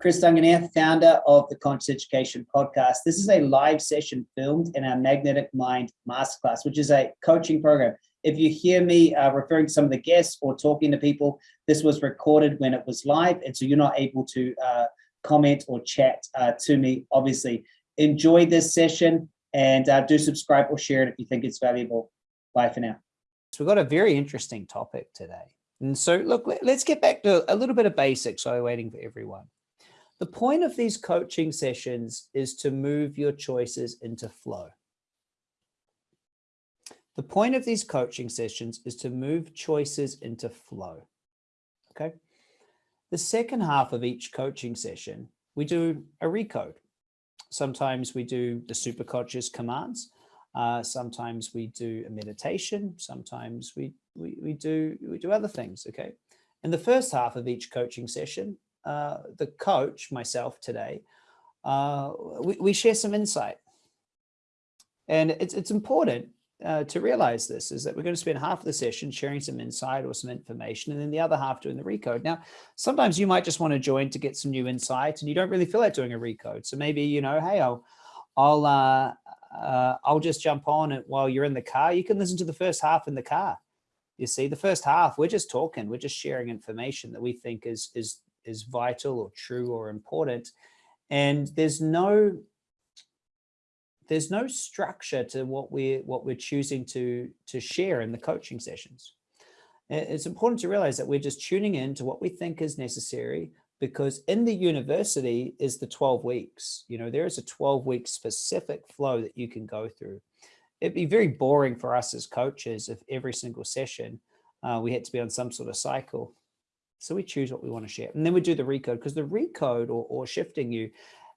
Chris Duncan here, founder of the Conscious Education Podcast. This is a live session filmed in our Magnetic Mind Masterclass, which is a coaching program. If you hear me uh, referring to some of the guests or talking to people, this was recorded when it was live, and so you're not able to uh, comment or chat uh, to me, obviously. Enjoy this session and uh, do subscribe or share it if you think it's valuable. Bye for now. So we've got a very interesting topic today. And so look, let's get back to a little bit of basics while we're waiting for everyone. The point of these coaching sessions is to move your choices into flow. The point of these coaching sessions is to move choices into flow. Okay. The second half of each coaching session, we do a recode. Sometimes we do the super conscious commands. Uh, sometimes we do a meditation. Sometimes we, we, we, do, we do other things. Okay. In the first half of each coaching session, uh, the coach, myself today, uh, we, we, share some insight. And it's, it's important uh, to realize this is that we're going to spend half of the session sharing some insight or some information and then the other half doing the recode. Now, sometimes you might just want to join to get some new insight and you don't really feel like doing a recode. So maybe, you know, hey, I'll, I'll, uh, uh, I'll just jump on it while you're in the car. You can listen to the first half in the car. You see, the first half, we're just talking, we're just sharing information that we think is, is is vital or true or important. And there's no there's no structure to what we're what we're choosing to to share in the coaching sessions. It's important to realize that we're just tuning in to what we think is necessary because in the university is the 12 weeks. You know, there is a 12 week specific flow that you can go through. It'd be very boring for us as coaches if every single session uh, we had to be on some sort of cycle. So we choose what we want to share. And then we do the recode because the recode or, or shifting you,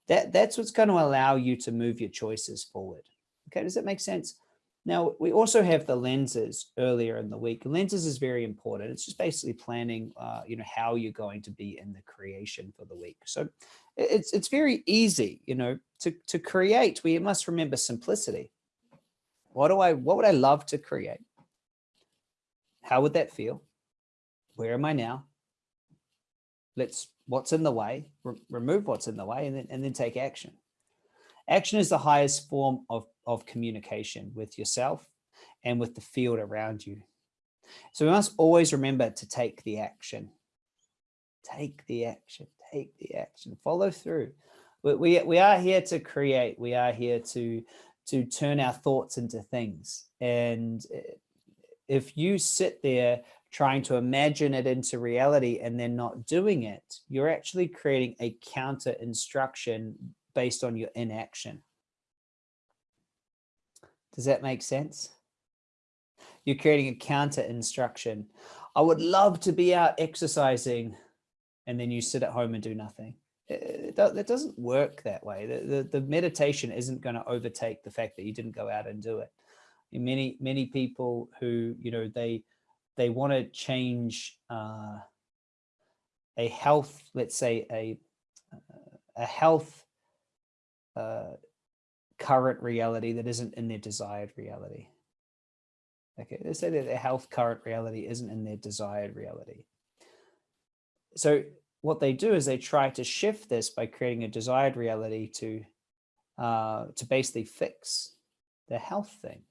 that, that's what's going to allow you to move your choices forward. Okay, does that make sense? Now, we also have the lenses earlier in the week. Lenses is very important. It's just basically planning, uh, you know, how you're going to be in the creation for the week. So it's, it's very easy, you know, to, to create, we must remember simplicity. What do I, what would I love to create? How would that feel? Where am I now? Let's what's in the way, re remove what's in the way, and then, and then take action. Action is the highest form of, of communication with yourself and with the field around you. So we must always remember to take the action. Take the action, take the action, follow through. We, we, we are here to create. We are here to, to turn our thoughts into things. And eh, if you sit there trying to imagine it into reality and then not doing it, you're actually creating a counter instruction based on your inaction. Does that make sense? You're creating a counter instruction. I would love to be out exercising and then you sit at home and do nothing. Uh, it, it doesn't work that way. The, the, the meditation isn't going to overtake the fact that you didn't go out and do it. Many, many people who, you know, they, they want to change uh, a health, let's say a, a health uh, current reality that isn't in their desired reality. Okay, let's say that their health current reality isn't in their desired reality. So what they do is they try to shift this by creating a desired reality to uh, to basically fix the health thing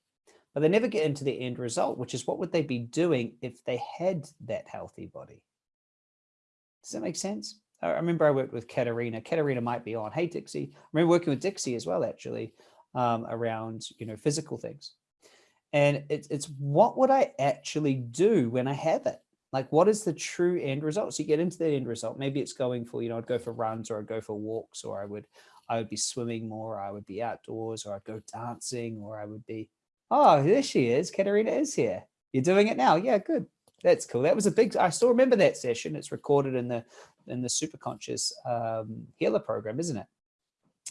but they never get into the end result, which is what would they be doing if they had that healthy body? Does that make sense? I remember I worked with Katerina. Katerina might be on. Hey, Dixie. I remember working with Dixie as well, actually, um, around, you know, physical things. And it's, it's what would I actually do when I have it? Like, what is the true end result? So you get into the end result. Maybe it's going for, you know, I'd go for runs or I'd go for walks or I would, I would be swimming more, or I would be outdoors or I'd go dancing or I would be, Oh, there she is. Katerina is here. You're doing it now. Yeah, good. That's cool. That was a big, I still remember that session. It's recorded in the, in the super conscious um, healer program, isn't it?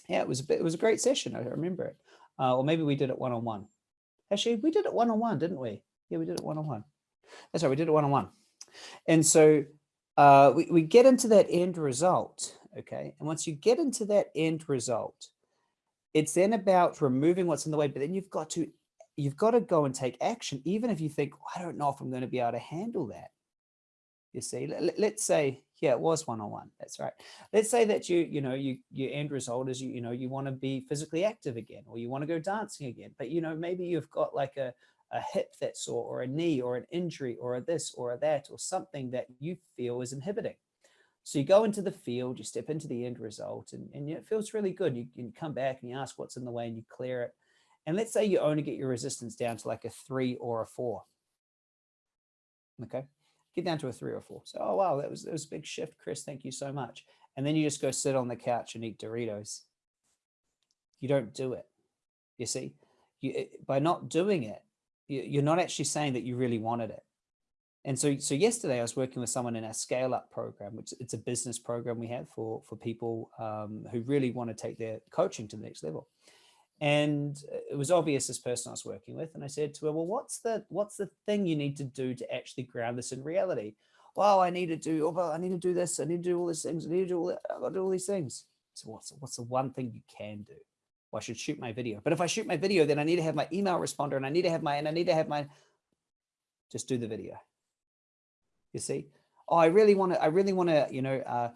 Yeah, it was a bit, it was a great session. I remember it. Uh, or maybe we did it one-on-one. -on -one. Actually, we did it one-on-one, -on -one, didn't we? Yeah, we did it one-on-one. -on -one. That's right. We did it one-on-one. -on -one. And so uh, we, we get into that end result. Okay. And once you get into that end result, it's then about removing what's in the way, but then you've got to you've got to go and take action, even if you think, I don't know if I'm going to be able to handle that. You see, let's say, yeah, it was one-on-one. -on -one. That's right. Let's say that you, you know, you, your end result is you, you know, you want to be physically active again, or you want to go dancing again, but you know, maybe you've got like a, a hip that's sore or a knee or an injury or a this or a that or something that you feel is inhibiting. So you go into the field, you step into the end result and, and it feels really good. You can come back and you ask what's in the way and you clear it. And let's say you only get your resistance down to like a three or a four. Okay, get down to a three or four. So, oh, wow, that was, that was a big shift, Chris. Thank you so much. And then you just go sit on the couch and eat Doritos. You don't do it. You see, you, by not doing it, you're not actually saying that you really wanted it. And so, so yesterday I was working with someone in our scale up program, which it's a business program we have for, for people um, who really want to take their coaching to the next level. And it was obvious this person I was working with. And I said to her, well, what's the, what's the thing you need to do to actually ground this in reality? Well, I need to do, oh, well, I need to do this. I need to do all these things. I need to do all. I've got to do all these things. So what's, what's the one thing you can do? Well, I should shoot my video. But if I shoot my video, then I need to have my email responder and I need to have my, and I need to have my, just do the video. You see, oh, I really want to, I really want to, you know, uh,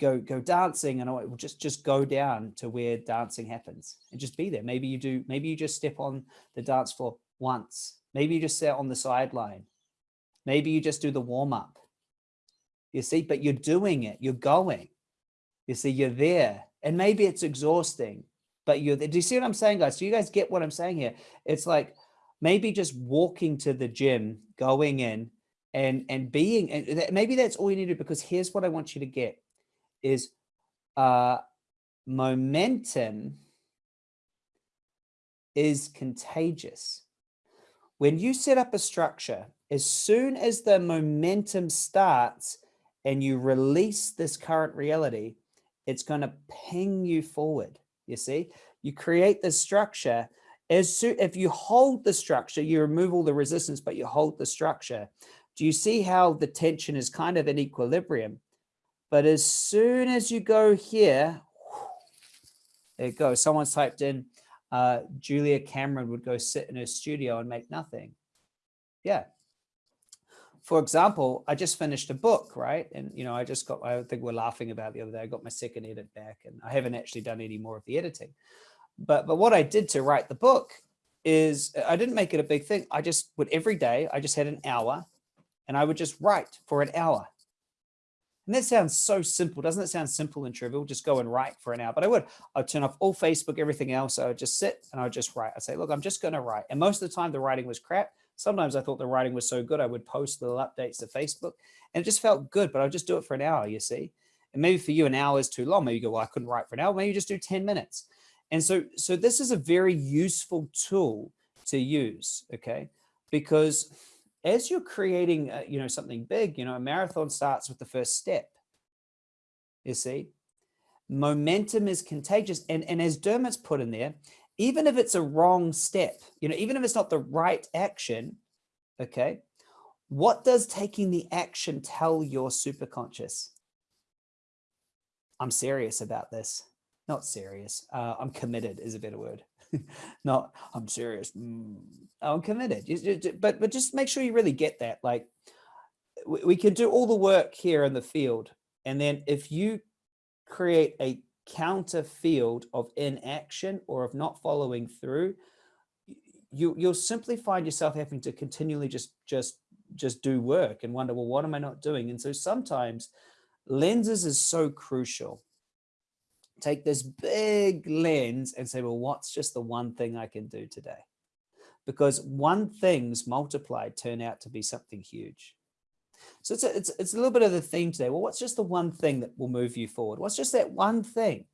go, go dancing and I will just, just go down to where dancing happens and just be there. Maybe you do, maybe you just step on the dance floor once. Maybe you just sit on the sideline. Maybe you just do the warm up. You see, but you're doing it, you're going. You see, you're there. And maybe it's exhausting but you do you see what I'm saying, guys? Do you guys get what I'm saying here? It's like maybe just walking to the gym, going in and, and being, and maybe that's all you need to do because here's what I want you to get is uh, momentum is contagious. When you set up a structure, as soon as the momentum starts and you release this current reality, it's going to ping you forward you see? You create the structure. As soon if you hold the structure you remove all the resistance but you hold the structure. Do you see how the tension is kind of in equilibrium but as soon as you go here there it goes someone's typed in uh, Julia Cameron would go sit in her studio and make nothing yeah for example, I just finished a book, right? And, you know, I just got, I think we're laughing about the other day, I got my second edit back and I haven't actually done any more of the editing. But, but what I did to write the book is I didn't make it a big thing. I just would every day, I just had an hour and I would just write for an hour. And that sounds so simple. Doesn't it sound simple and trivial? Just go and write for an hour. But I would, I'd turn off all Facebook, everything else. I would just sit and I would just write. I'd say, look, I'm just going to write. And most of the time the writing was crap. Sometimes I thought the writing was so good, I would post little updates to Facebook and it just felt good, but I'll just do it for an hour, you see. And maybe for you, an hour is too long. Maybe you go, well, I couldn't write for an hour. Maybe you just do 10 minutes. And so, so this is a very useful tool to use, okay? Because as you're creating, uh, you know, something big, you know, a marathon starts with the first step, you see. Momentum is contagious. And, and as Dermot's put in there, even if it's a wrong step, you know, even if it's not the right action, okay, what does taking the action tell your superconscious? I'm serious about this. Not serious. Uh, I'm committed is a better word. not I'm serious. Mm, I'm committed. But but just make sure you really get that. Like we can do all the work here in the field, and then if you create a counter field of inaction or of not following through, you, you'll simply find yourself having to continually just, just, just do work and wonder, well, what am I not doing? And so sometimes lenses is so crucial. Take this big lens and say, well, what's just the one thing I can do today? Because one things multiplied turn out to be something huge. So it's a, it's, it's a little bit of the theme today. Well, what's just the one thing that will move you forward? What's just that one thing?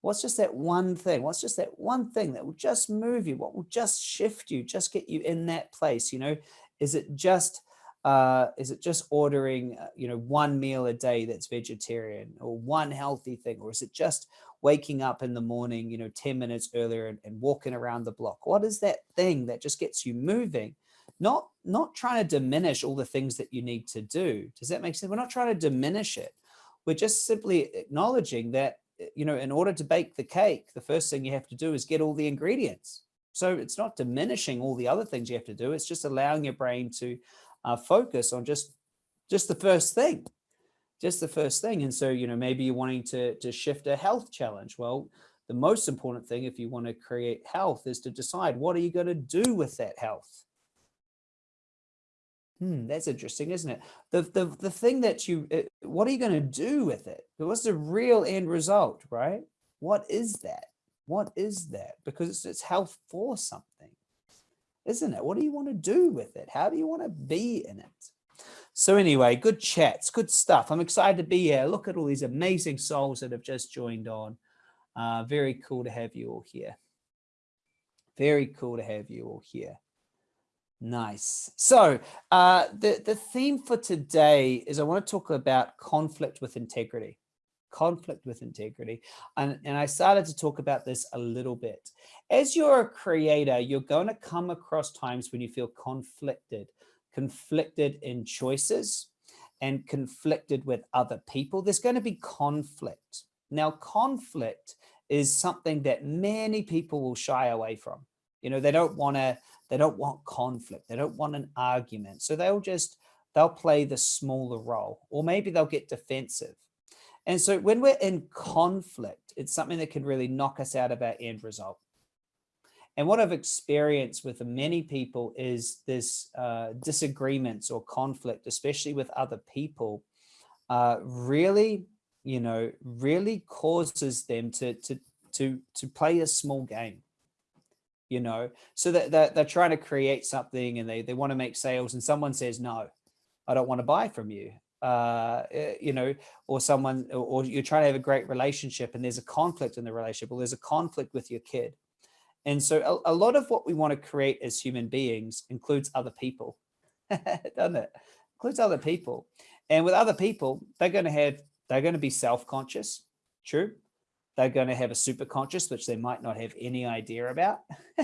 What's just that one thing? What's just that one thing that will just move you? What will just shift you, just get you in that place? You know, is it just, uh, is it just ordering, uh, you know, one meal a day that's vegetarian or one healthy thing? Or is it just waking up in the morning, you know, 10 minutes earlier and, and walking around the block? What is that thing that just gets you moving? not not trying to diminish all the things that you need to do. Does that make sense? We're not trying to diminish it. We're just simply acknowledging that, you know, in order to bake the cake, the first thing you have to do is get all the ingredients. So it's not diminishing all the other things you have to do. It's just allowing your brain to uh, focus on just just the first thing, just the first thing. And so, you know, maybe you're wanting to, to shift a health challenge. Well, the most important thing if you want to create health is to decide what are you going to do with that health? Hmm, that's interesting, isn't it? The, the, the thing that you, uh, what are you going to do with it? What's the real end result, right? What is that? What is that? Because it's, it's health for something, isn't it? What do you want to do with it? How do you want to be in it? So anyway, good chats, good stuff. I'm excited to be here. Look at all these amazing souls that have just joined on. Uh, very cool to have you all here. Very cool to have you all here. Nice. So uh, the, the theme for today is I want to talk about conflict with integrity. Conflict with integrity. And, and I started to talk about this a little bit. As you're a creator, you're going to come across times when you feel conflicted, conflicted in choices and conflicted with other people. There's going to be conflict. Now, conflict is something that many people will shy away from. You know, they don't want to they don't want conflict. They don't want an argument. So they'll just, they'll play the smaller role, or maybe they'll get defensive. And so when we're in conflict, it's something that can really knock us out of our end result. And what I've experienced with many people is this uh, disagreements or conflict, especially with other people, uh, really, you know, really causes them to, to, to, to play a small game you know, so that they're, they're trying to create something and they, they want to make sales and someone says, no, I don't want to buy from you. Uh, eh, you know, or someone, or, or you're trying to have a great relationship and there's a conflict in the relationship, or there's a conflict with your kid. And so a, a lot of what we want to create as human beings includes other people, doesn't it? Includes other people. And with other people, they're going to have, they're going to be self-conscious. True. They're going to have a superconscious, which they might not have any idea about.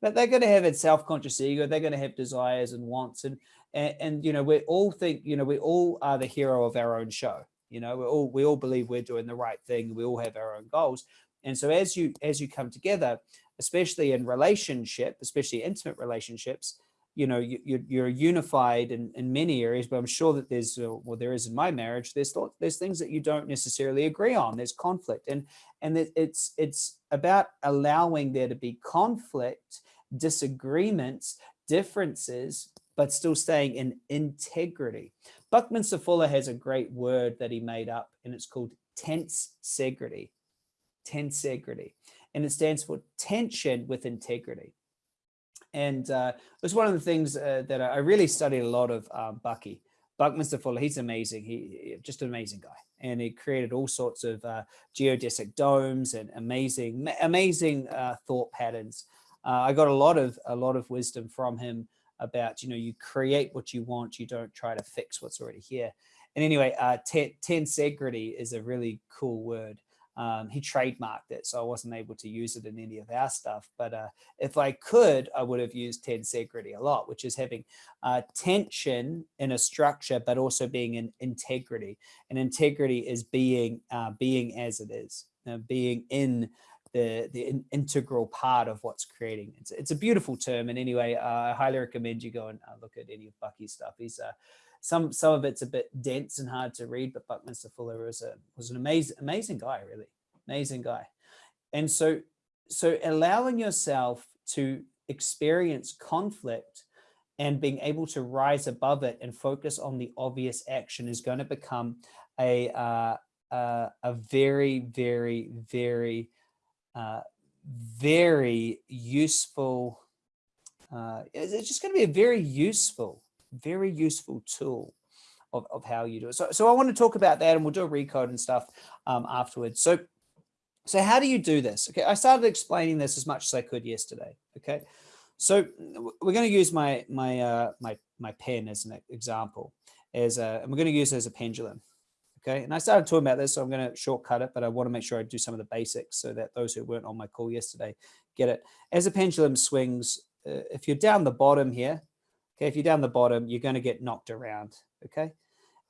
but they're going to have a self-conscious ego. They're going to have desires and wants. And, and, and, you know, we all think, you know, we all are the hero of our own show. You know, we all, we all believe we're doing the right thing. We all have our own goals. And so as you, as you come together, especially in relationship, especially intimate relationships, you know, you, you're unified in, in many areas, but I'm sure that there's, uh, well, there is in my marriage, there's, there's things that you don't necessarily agree on. There's conflict and, and it's, it's about allowing there to be conflict, disagreements, differences, but still staying in integrity. Buckminster Fuller has a great word that he made up and it's called tense tensegrity, tensegrity, and it stands for tension with integrity. And uh, it was one of the things uh, that I really studied a lot of um, Bucky. Buckminster Fuller, he's amazing. He just an amazing guy. And he created all sorts of uh, geodesic domes and amazing, amazing uh, thought patterns. Uh, I got a lot of a lot of wisdom from him about, you know, you create what you want, you don't try to fix what's already here. And anyway, tensegrity is a really cool word. Um, he trademarked it, so I wasn't able to use it in any of our stuff. But uh, if I could, I would have used tensegrity a lot, which is having uh, tension in a structure, but also being in integrity. And integrity is being uh, being as it is, being in the the in integral part of what's creating. It's it's a beautiful term. And anyway, uh, I highly recommend you go and uh, look at any of Bucky's stuff. He's uh, some some of it's a bit dense and hard to read, but Buckminster Fuller was a was an amazing amazing guy, really amazing guy. And so so allowing yourself to experience conflict and being able to rise above it and focus on the obvious action is going to become a uh, uh, a very very very uh, very useful uh, it's just going to be a very useful very useful tool of, of how you do it. So, so I want to talk about that and we'll do a recode and stuff um, afterwards. So, so how do you do this? Okay, I started explaining this as much as I could yesterday. Okay, so we're going to use my my uh, my my pen as an example, as a, and we're going to use it as a pendulum. Okay, and I started talking about this, so I'm going to shortcut it, but I want to make sure I do some of the basics so that those who weren't on my call yesterday get it. As a pendulum swings, uh, if you're down the bottom here, Okay, if you're down the bottom, you're going to get knocked around. Okay,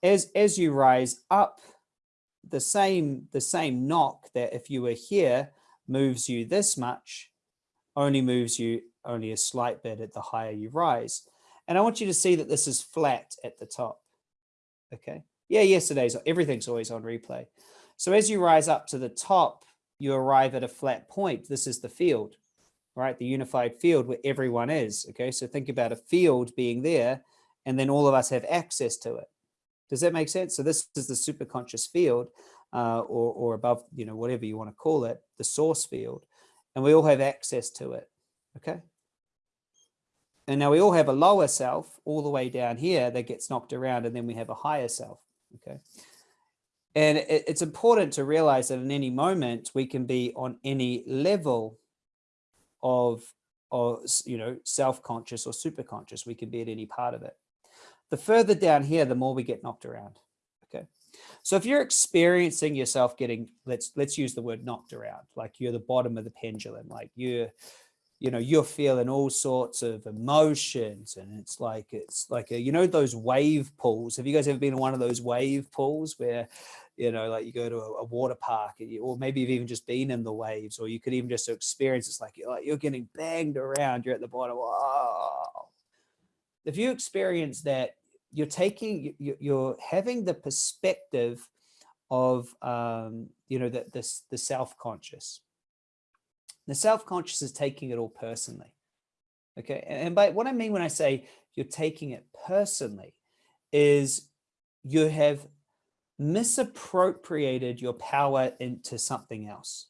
as as you rise up, the same the same knock that if you were here moves you this much, only moves you only a slight bit at the higher you rise. And I want you to see that this is flat at the top. Okay. Yeah, yesterday's, everything's always on replay. So as you rise up to the top, you arrive at a flat point. This is the field, right? The unified field where everyone is. Okay. So think about a field being there and then all of us have access to it. Does that make sense? So this is the superconscious field uh, or, or above, you know, whatever you want to call it, the source field. And we all have access to it. Okay. And now we all have a lower self all the way down here that gets knocked around and then we have a higher self. Okay. And it, it's important to realize that in any moment we can be on any level of, of you know, self-conscious or super-conscious. We can be at any part of it. The further down here, the more we get knocked around. Okay. So if you're experiencing yourself getting, let's let's use the word knocked around, like you're the bottom of the pendulum, like you're you know you're feeling all sorts of emotions and it's like it's like a, you know those wave pools have you guys ever been in one of those wave pools where you know like you go to a, a water park you, or maybe you've even just been in the waves or you could even just experience it's like you're, like you're getting banged around you're at the bottom oh. if you experience that you're taking you're having the perspective of um you know that this the self-conscious the self-conscious is taking it all personally. Okay. And by what I mean when I say you're taking it personally is you have misappropriated your power into something else.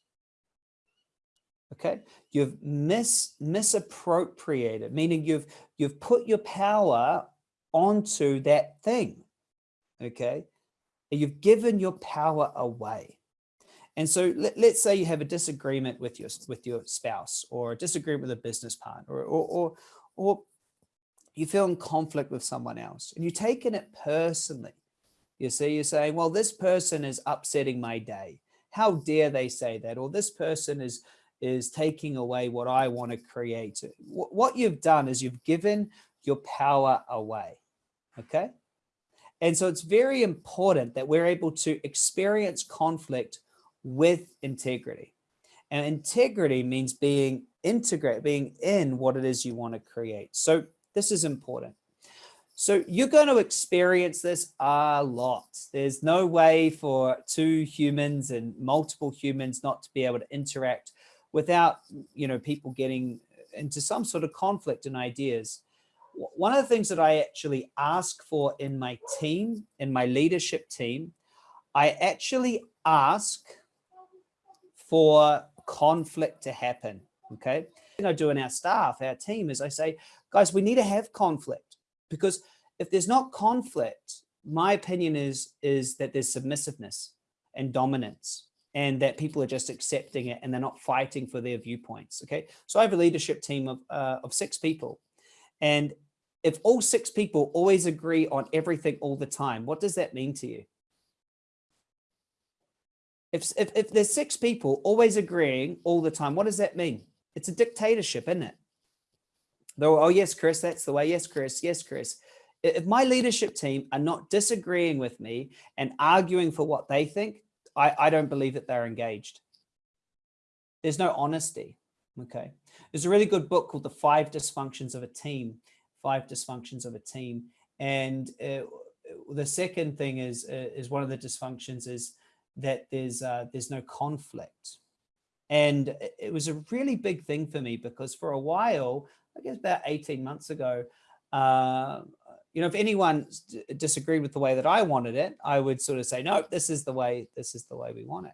Okay. You've mis misappropriated, meaning you've you've put your power onto that thing. Okay. And you've given your power away. And so let, us say you have a disagreement with your with your spouse or a disagreement with a business partner or, or, or, or you feel in conflict with someone else and you're taking it personally. You see, you're saying, well, this person is upsetting my day. How dare they say that? Or this person is is taking away what I want to create. What you've done is you've given your power away. Okay. And so it's very important that we're able to experience conflict with integrity. And integrity means being integrate, being in what it is you want to create. So this is important. So you're going to experience this a lot. There's no way for two humans and multiple humans not to be able to interact without, you know, people getting into some sort of conflict and ideas. One of the things that I actually ask for in my team, in my leadership team, I actually ask for conflict to happen. Okay. I do in our staff, our team is I say, guys, we need to have conflict because if there's not conflict, my opinion is, is that there's submissiveness and dominance and that people are just accepting it and they're not fighting for their viewpoints. Okay. So I have a leadership team of, uh, of six people. And if all six people always agree on everything all the time, what does that mean to you? If, if, if there's six people always agreeing all the time, what does that mean? It's a dictatorship, isn't it? Though, oh, yes, Chris, that's the way. Yes, Chris. Yes, Chris. If my leadership team are not disagreeing with me and arguing for what they think, I, I don't believe that they're engaged. There's no honesty. Okay. There's a really good book called The Five Dysfunctions of a Team, Five Dysfunctions of a Team. And uh, the second thing is, uh, is one of the dysfunctions is that there's uh, there's no conflict. And it was a really big thing for me because for a while, I guess about 18 months ago, uh, you know, if anyone disagreed with the way that I wanted it, I would sort of say, no, this is the way, this is the way we want it.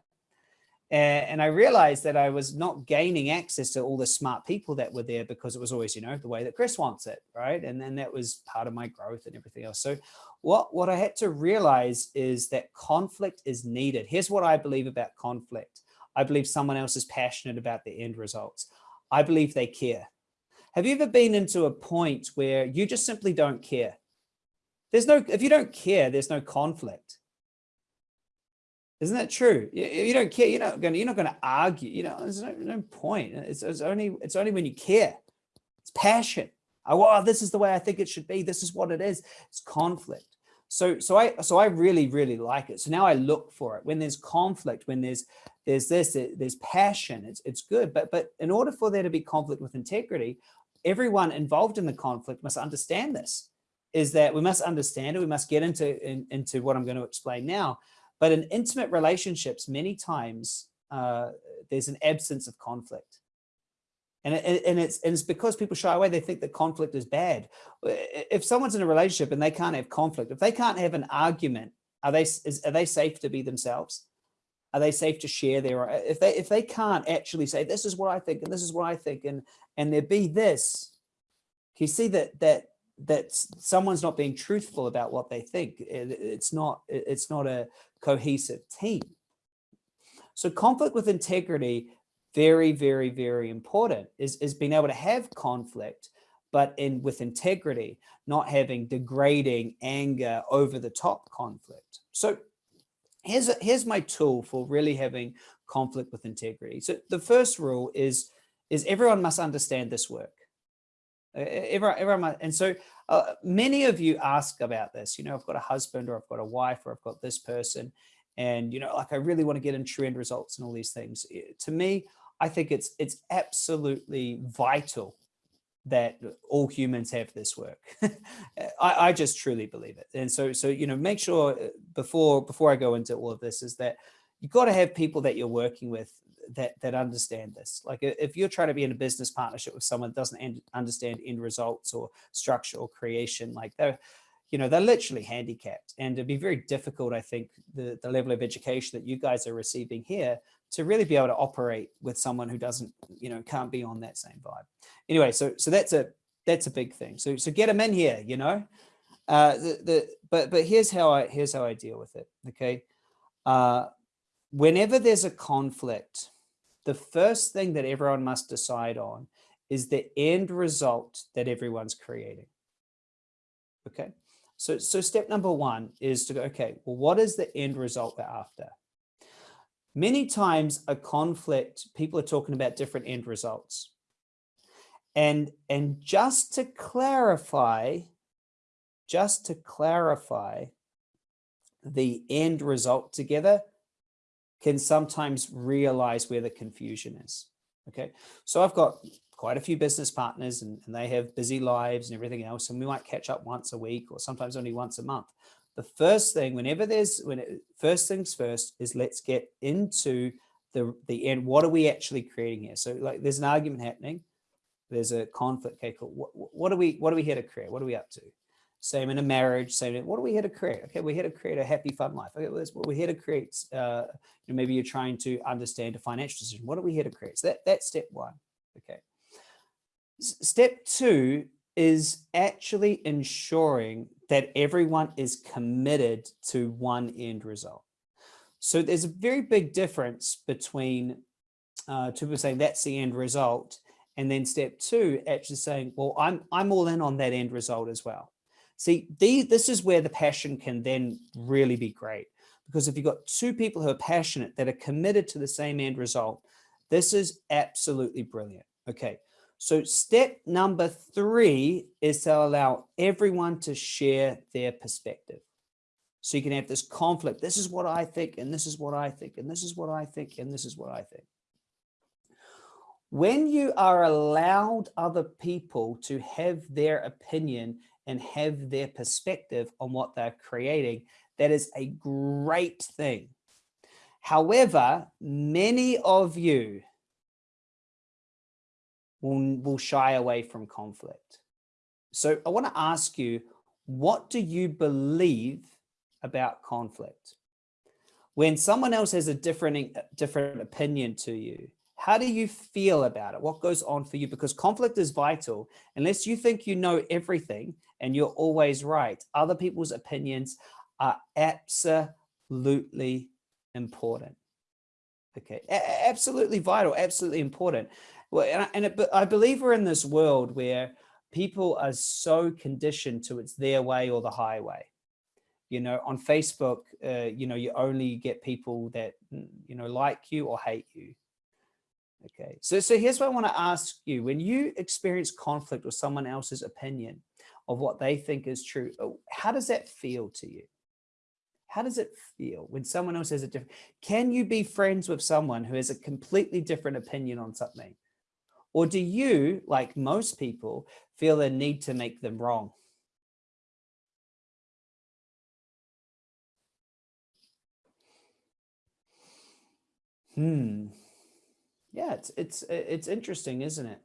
And I realized that I was not gaining access to all the smart people that were there because it was always, you know, the way that Chris wants it, right? And then that was part of my growth and everything else. So what, what I had to realize is that conflict is needed. Here's what I believe about conflict. I believe someone else is passionate about the end results. I believe they care. Have you ever been into a point where you just simply don't care? There's no, if you don't care, there's no conflict. Isn't that true? You don't care, you're not going to, you're not going to argue, you know, there's no, no point. It's, it's only, it's only when you care. It's passion. Oh, well, this is the way I think it should be. This is what it is. It's conflict. So, so I, so I really, really like it. So now I look for it when there's conflict, when there's, there's this, there's passion, it's, it's good. But, but in order for there to be conflict with integrity, everyone involved in the conflict must understand this, is that we must understand it, we must get into, in, into what I'm going to explain now. But in intimate relationships, many times uh, there's an absence of conflict. And, it, and, it's, and it's because people shy away, they think that conflict is bad. If someone's in a relationship and they can't have conflict, if they can't have an argument, are they, is, are they safe to be themselves? Are they safe to share their, uh, if they, if they can't actually say, this is what I think, and this is what I think, and, and there be this, you see that, that, that someone's not being truthful about what they think. It, it's not, it's not a cohesive team. So conflict with integrity very, very, very important is, is being able to have conflict, but in with integrity, not having degrading anger over the top conflict. So here's, a, here's my tool for really having conflict with integrity. So the first rule is, is everyone must understand this work. Everyone, everyone and so uh, many of you ask about this, you know, I've got a husband or I've got a wife or I've got this person and, you know, like I really want to get into end results and all these things. To me, I think it's it's absolutely vital that all humans have this work. I, I, just truly believe it. And so, so, you know, make sure uh, before, before I go into all of this is that you've got to have people that you're working with that, that understand this. Like if you're trying to be in a business partnership with someone that doesn't understand end results or structure or creation, like they're, you know, they're literally handicapped and it'd be very difficult, I think, the, the level of education that you guys are receiving here to really be able to operate with someone who doesn't, you know, can't be on that same vibe. Anyway, so so that's a that's a big thing. So so get them in here, you know. Uh, the the but but here's how I here's how I deal with it. Okay, uh, whenever there's a conflict, the first thing that everyone must decide on is the end result that everyone's creating. Okay, so so step number one is to go. Okay, well, what is the end result we're after? Many times a conflict, people are talking about different end results. And, and just to clarify, just to clarify the end result together can sometimes realize where the confusion is. Okay, so I've got quite a few business partners and, and, they have busy lives and everything else, and we might catch up once a week or sometimes only once a month the first thing whenever there's when it, first things first is let's get into the the end. What are we actually creating here? So like there's an argument happening. There's a conflict. Okay cool. What, what are we what are we here to create? What are we up to? Same in a marriage same what are we here to create? Okay we're here to create a happy fun life. Okay well, we're here to create uh you know, maybe you're trying to understand a financial decision. What are we here to create? So that that's step one. Okay. S step two is actually ensuring that everyone is committed to one end result. So there's a very big difference between uh, two people saying that's the end result, and then step two actually saying, well, I'm, I'm all in on that end result as well. See, the, this is where the passion can then really be great. Because if you've got two people who are passionate that are committed to the same end result, this is absolutely brilliant. Okay, so step number three is to allow everyone to share their perspective. So you can have this conflict. This is what I think, and this is what I think, and this is what I think, and this is what I think. When you are allowed other people to have their opinion and have their perspective on what they're creating, that is a great thing. However, many of you will, will shy away from conflict. So I want to ask you, what do you believe about conflict? When someone else has a different, different opinion to you, how do you feel about it? What goes on for you? Because conflict is vital. Unless you think you know everything and you're always right, other people's opinions are absolutely important. Okay, A absolutely vital, absolutely important. Well, and, I, and it, I believe we're in this world where people are so conditioned to it's their way or the highway. You know, on Facebook, uh, you know, you only get people that, mm, you know, like you or hate you. Okay, so, so here's what I want to ask you. When you experience conflict with someone else's opinion of what they think is true, uh, how does that feel to you? How does it feel when someone else has a different, can you be friends with someone who has a completely different opinion on something? Or do you, like most people, feel a need to make them wrong? Hmm. Yeah, it's it's it's interesting, isn't it?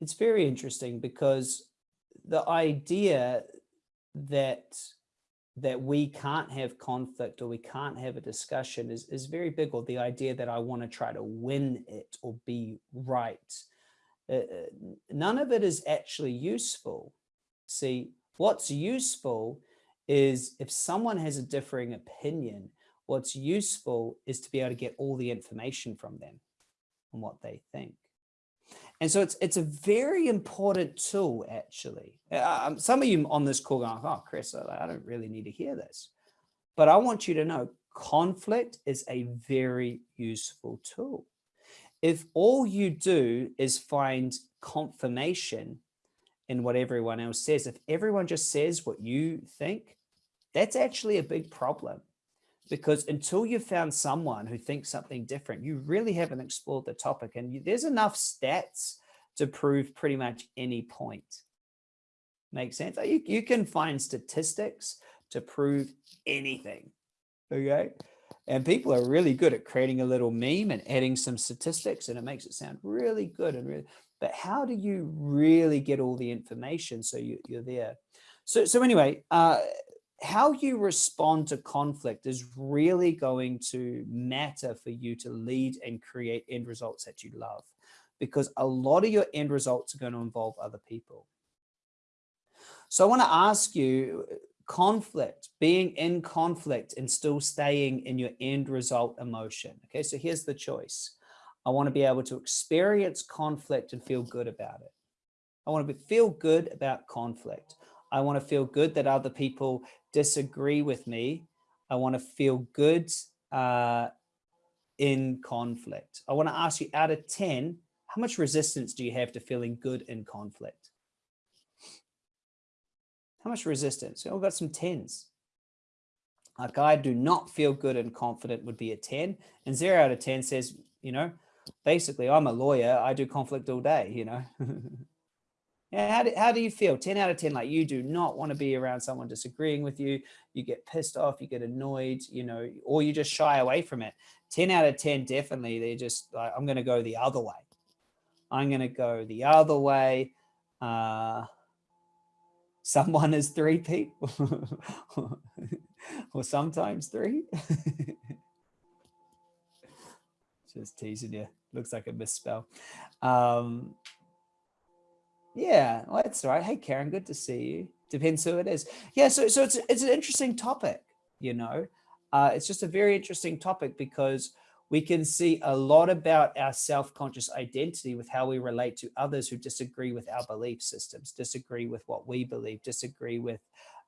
It's very interesting because the idea that that we can't have conflict or we can't have a discussion is, is very big or the idea that I want to try to win it or be right. Uh, uh, none of it is actually useful. See, what's useful is if someone has a differing opinion, what's useful is to be able to get all the information from them on what they think. And so it's it's a very important tool, actually. Uh, um, some of you on this call going, oh, Chris, I don't really need to hear this. But I want you to know conflict is a very useful tool. If all you do is find confirmation in what everyone else says, if everyone just says what you think, that's actually a big problem because until you've found someone who thinks something different, you really haven't explored the topic. And you, there's enough stats to prove pretty much any point. Makes sense? You, you can find statistics to prove anything. Okay. And people are really good at creating a little meme and adding some statistics and it makes it sound really good and really, but how do you really get all the information so you, you're there? So, so anyway, uh, how you respond to conflict is really going to matter for you to lead and create end results that you love because a lot of your end results are going to involve other people. So I want to ask you conflict, being in conflict and still staying in your end result emotion. Okay, so here's the choice. I want to be able to experience conflict and feel good about it. I want to be, feel good about conflict. I want to feel good that other people disagree with me. I want to feel good uh, in conflict. I want to ask you out of 10, how much resistance do you have to feeling good in conflict? How much resistance? We've got some 10s. Like I do not feel good and confident would be a 10 and zero out of 10 says, you know, basically I'm a lawyer. I do conflict all day, you know. How do, how do you feel? 10 out of 10, like you do not want to be around someone disagreeing with you. You get pissed off, you get annoyed, you know, or you just shy away from it. 10 out of 10, definitely. They're just like, I'm going to go the other way. I'm going to go the other way. Uh, someone is three people or sometimes three. just teasing you. Looks like a misspell. Um, yeah, well, that's right. Hey, Karen, good to see you. Depends who it is. Yeah, so so it's it's an interesting topic. You know, uh, it's just a very interesting topic because we can see a lot about our self-conscious identity with how we relate to others who disagree with our belief systems, disagree with what we believe, disagree with.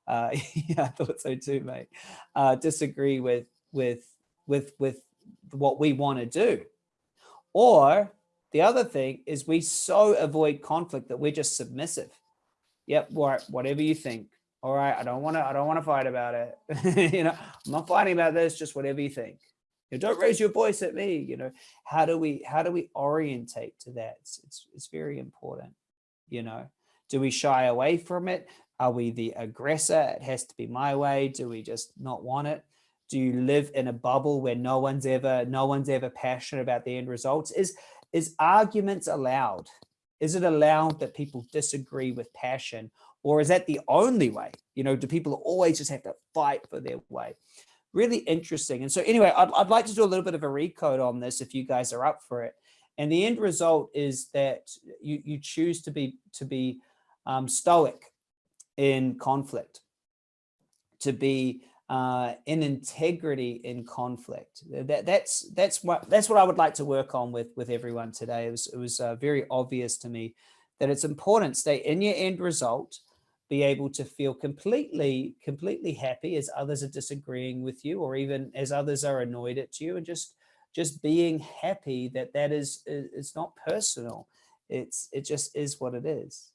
Uh, yeah, I thought so too, mate. Uh, disagree with with with with what we want to do, or the other thing is we so avoid conflict that we're just submissive. Yep, right, whatever you think. All right, I don't want to. I don't want to fight about it. you know, I'm not fighting about this. Just whatever you think. You know, don't raise your voice at me. You know, how do we how do we orientate to that? It's, it's it's very important. You know, do we shy away from it? Are we the aggressor? It has to be my way. Do we just not want it? Do you live in a bubble where no one's ever no one's ever passionate about the end results? Is is arguments allowed? Is it allowed that people disagree with passion? Or is that the only way? You know, do people always just have to fight for their way? Really interesting. And so anyway, I'd, I'd like to do a little bit of a recode on this if you guys are up for it. And the end result is that you, you choose to be, to be um, stoic in conflict, to be uh, in integrity in conflict. That, that's that's what that's what I would like to work on with with everyone today. It was it was uh, very obvious to me that it's important stay in your end result, be able to feel completely completely happy as others are disagreeing with you, or even as others are annoyed at you, and just just being happy that that is it's not personal. It's it just is what it is.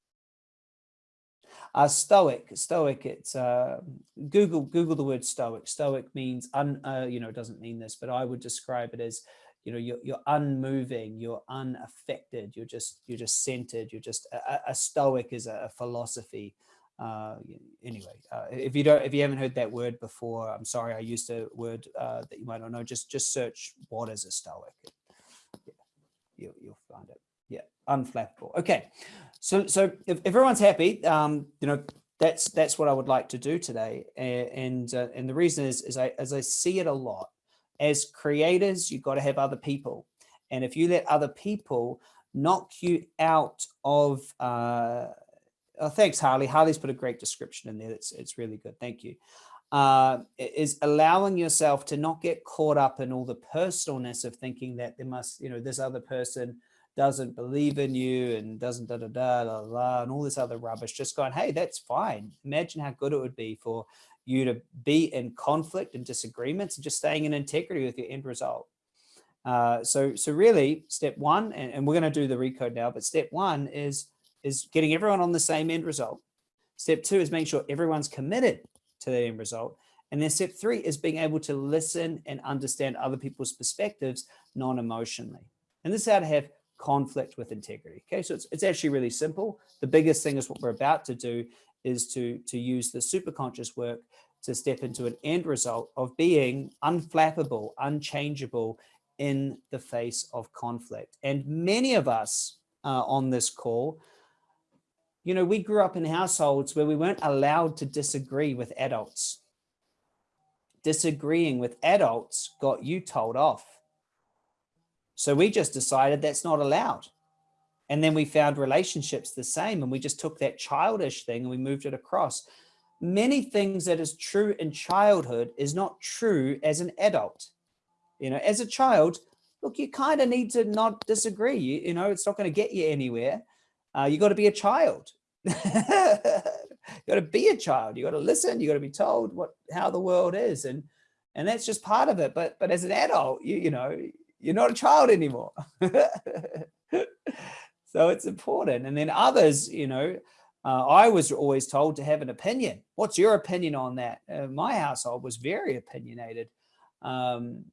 Uh, stoic, stoic. It's uh, Google Google the word stoic. Stoic means un, uh, you know it doesn't mean this, but I would describe it as you know you're, you're unmoving, you're unaffected, you're just you're just centered. You're just a, a stoic is a, a philosophy. Uh, anyway, uh, if you don't if you haven't heard that word before, I'm sorry. I used a word uh, that you might not know. Just just search what is a stoic. Yeah, you'll, you'll find it yeah unflappable okay so so if everyone's happy um you know that's that's what i would like to do today. And uh, and the reason is is i as i see it a lot as creators you've got to have other people. And if you let other people knock you out of uh oh, thanks harley. Harley's put a great description in there it's it's really good. Thank you. Uh, is allowing yourself to not get caught up in all the personalness of thinking that there must, you know, this other person doesn't believe in you and doesn't da da da da da and all this other rubbish, just going, hey, that's fine. Imagine how good it would be for you to be in conflict and disagreements and just staying in integrity with your end result. Uh, so, so really, step one, and, and we're going to do the recode now, but step one is is getting everyone on the same end result. Step two is making sure everyone's committed to the end result. And then step three is being able to listen and understand other people's perspectives non-emotionally. And this is how to have conflict with integrity. Okay, so it's, it's actually really simple. The biggest thing is what we're about to do is to, to use the superconscious work to step into an end result of being unflappable, unchangeable in the face of conflict. And many of us uh, on this call, you know, we grew up in households where we weren't allowed to disagree with adults. Disagreeing with adults got you told off so we just decided that's not allowed. And then we found relationships the same and we just took that childish thing and we moved it across. Many things that is true in childhood is not true as an adult. You know, as a child, look, you kind of need to not disagree. You, you know, it's not going to get you anywhere. Uh, you got to be a child. you got to be a child. You got to listen. You got to be told what how the world is, and and that's just part of it. But but as an adult, you you know, you're not a child anymore. so it's important. And then others, you know, uh, I was always told to have an opinion. What's your opinion on that? Uh, my household was very opinionated, um,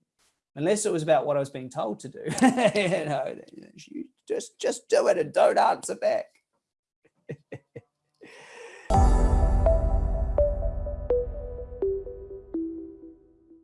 unless it was about what I was being told to do. you know, you just just do it and don't answer back.